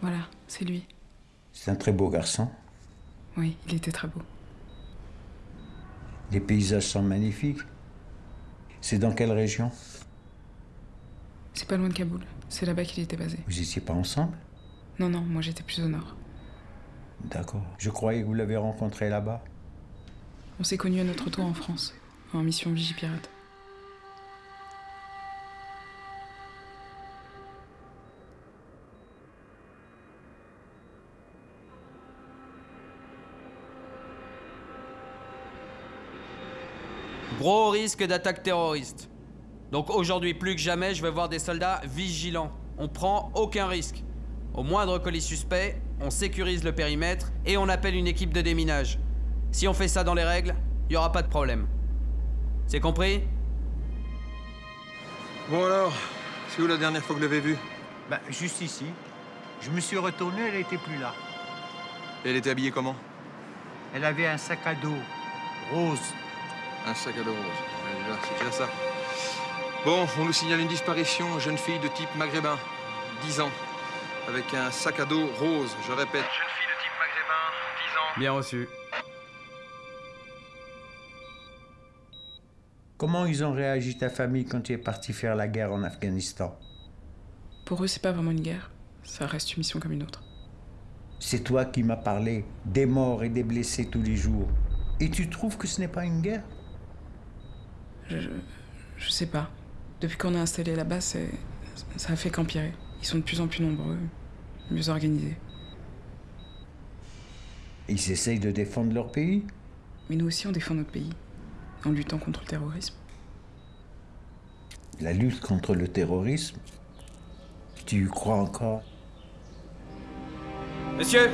Voilà, c'est lui. C'est un très beau garçon. Oui, il était très beau. Les paysages sont magnifiques. C'est dans quelle région? C'est pas loin de Kaboul. C'est là-bas qu'il était basé. Vous étiez pas ensemble? Non, non, moi j'étais plus au nord. D'accord. Je croyais que vous l'avez rencontré là-bas. On s'est connus à notre tour en France, en mission Vigipirate. Gros risque d'attaque terroriste. Donc aujourd'hui plus que jamais, je vais voir des soldats vigilants. On prend aucun risque. Au moindre colis suspect, on sécurise le périmètre et on appelle une équipe de déminage. Si on fait ça dans les règles, il n'y aura pas de problème. C'est compris? Bon alors, c'est où la dernière fois que vous l'avez vue Bah, juste ici. Je me suis retourné, elle était plus là. Et elle était habillée comment? Elle avait un sac à dos rose. Un sac à dos rose. C'est déjà ça. Bon, on nous signale une disparition, jeune fille de type maghrébin, 10 ans, avec un sac à dos rose, je répète. Jeune fille de type maghrébin, 10 ans. Bien reçu. Comment ils ont réagi ta famille quand tu es parti faire la guerre en Afghanistan? Pour eux, c'est pas vraiment une guerre. Ça reste une mission comme une autre. C'est toi qui m'as parlé des morts et des blessés tous les jours. Et tu trouves que ce n'est pas une guerre? Je, je, je sais pas. Depuis qu'on est installé là-bas, c'est, ça a fait qu'empirer. Ils sont de plus en plus nombreux, mieux organisés. Ils essayent de défendre leur pays? Mais nous aussi, on défend notre pays, en luttant contre le terrorisme. La lutte contre le terrorisme? Tu y crois encore? Monsieur!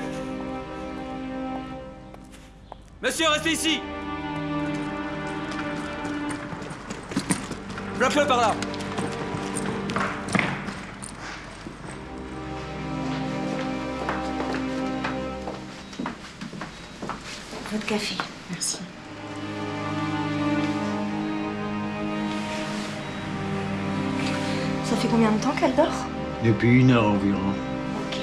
Monsieur, restez ici! Bloque-le par là café. Merci. Ça fait combien de temps qu'elle dort? Depuis une heure environ. Ok.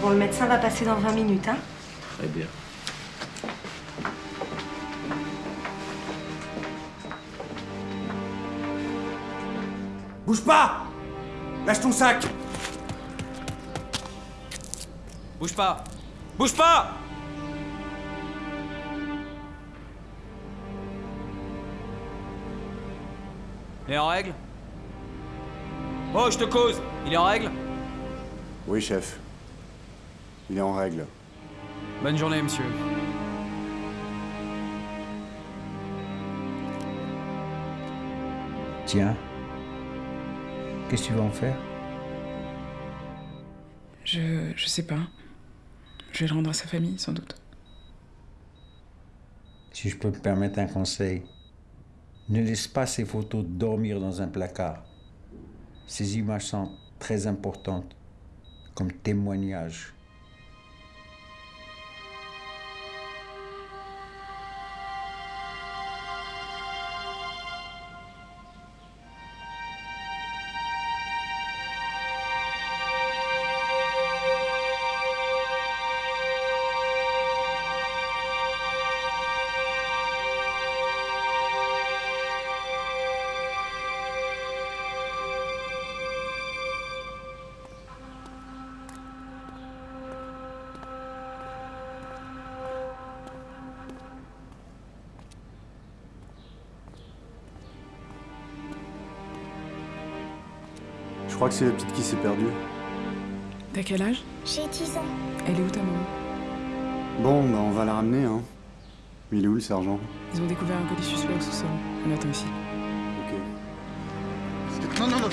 Bon, le médecin va passer dans 20 minutes, hein? Très bien. Bouge pas Lâche ton sac Bouge pas Bouge pas Il est en règle Oh, je te cause Il est en règle Oui, chef. Il est en règle. Bonne journée, monsieur. Tiens. Qu'est-ce que tu vas en faire? Je, je sais pas. Je vais le rendre à sa famille, sans doute. Si je peux me permettre un conseil, ne laisse pas ces photos dormir dans un placard. Ces images sont très importantes comme témoignage. Crois que c'est la petite qui s'est perdue. T'as quel âge? J'ai 10 ans. Elle est où ta maman? Bon, bah on va la ramener, hein. Il est où le sergent? Ils ont découvert un colis suspect au sous-sol. On attend ici. Ok. Non, non, non